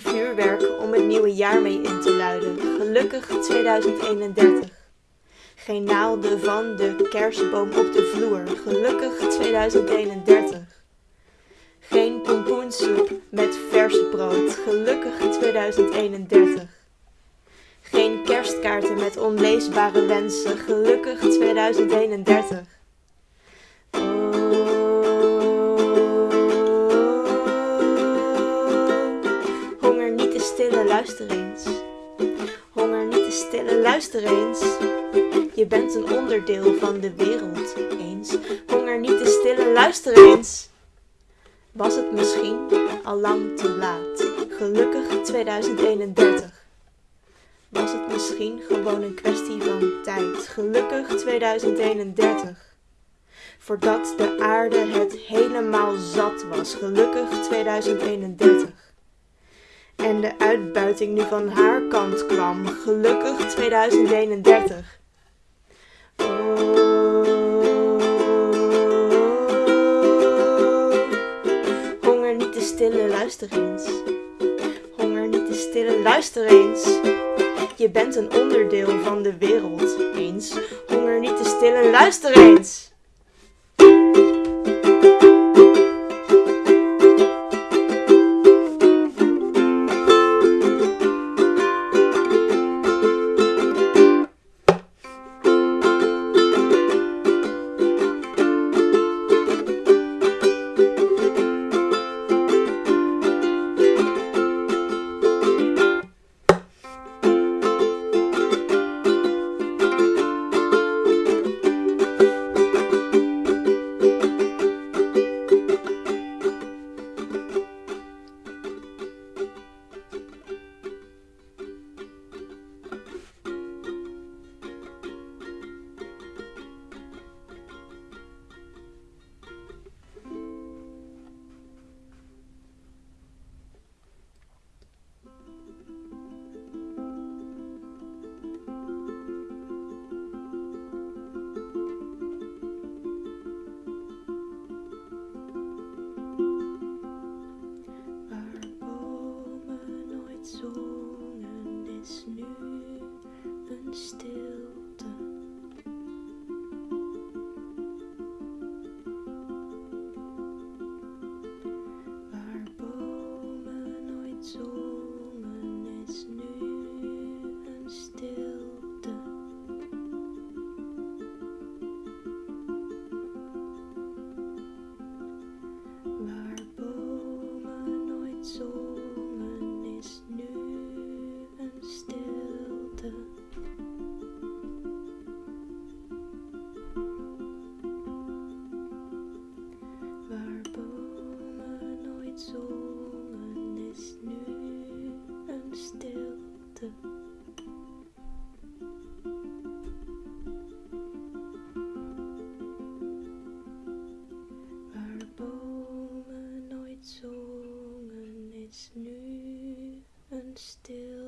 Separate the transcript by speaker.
Speaker 1: Vuurwerk om het nieuwe jaar mee in te luiden. Gelukkig 2031. Geen naalden van de kerstboom op de vloer. Gelukkig 2031. Geen pompoensoep met vers brood. Gelukkig 2031. Geen kerstkaarten met onleesbare wensen. Gelukkig 2031. Stillen, luister eens. Je bent een onderdeel van de wereld eens. Honger niet te stillen, luister eens. Was het misschien al lang te laat? Gelukkig 2031. Was het misschien gewoon een kwestie van tijd? Gelukkig 2031. Voordat de aarde het helemaal zat was. Gelukkig 2031. En de uitbuiting nu van haar kant kwam. Gelukkig 2031. Honger niet te stillen, luister eens. Honger niet te stillen, luister eens. Je bent een onderdeel van de wereld eens. Honger niet te stillen, luister eens. Zongen, is nu een stilte. Waar bomen nooit zongen, is nu een stilte.